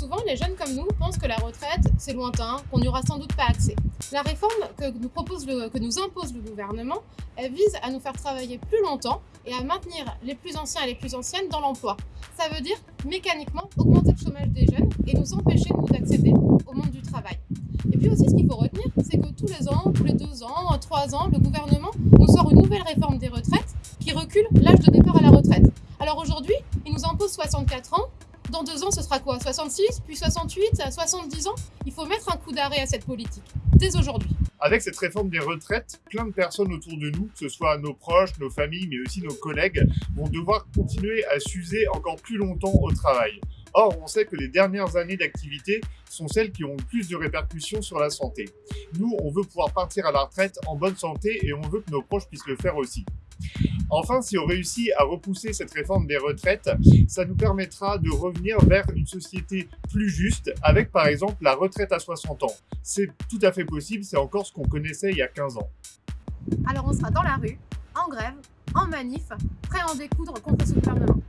souvent, les jeunes comme nous pensent que la retraite, c'est lointain, qu'on n'y aura sans doute pas accès. La réforme que nous, propose le, que nous impose le gouvernement, elle vise à nous faire travailler plus longtemps et à maintenir les plus anciens et les plus anciennes dans l'emploi. Ça veut dire mécaniquement augmenter le chômage des jeunes et nous empêcher d'accéder au monde du travail. Et puis aussi, ce qu'il faut retenir, c'est que tous les ans, tous les deux ans, trois ans, le gouvernement nous sort une nouvelle réforme des retraites qui recule l'âge de départ à la retraite. Alors aujourd'hui, il nous impose 64 ans, dans deux ans, ce sera quoi 66, puis 68, 70 ans? Il faut mettre un coup d'arrêt à cette politique, dès aujourd'hui. Avec cette réforme des retraites, plein de personnes autour de nous, que ce soit nos proches, nos familles, mais aussi nos collègues, vont devoir continuer à s'user encore plus longtemps au travail. Or, on sait que les dernières années d'activité sont celles qui ont le plus de répercussions sur la santé. Nous, on veut pouvoir partir à la retraite en bonne santé et on veut que nos proches puissent le faire aussi. Enfin, si on réussit à repousser cette réforme des retraites, ça nous permettra de revenir vers une société plus juste, avec par exemple la retraite à 60 ans. C'est tout à fait possible, c'est encore ce qu'on connaissait il y a 15 ans. Alors on sera dans la rue, en grève, en manif, prêt à en découdre contre ce gouvernement.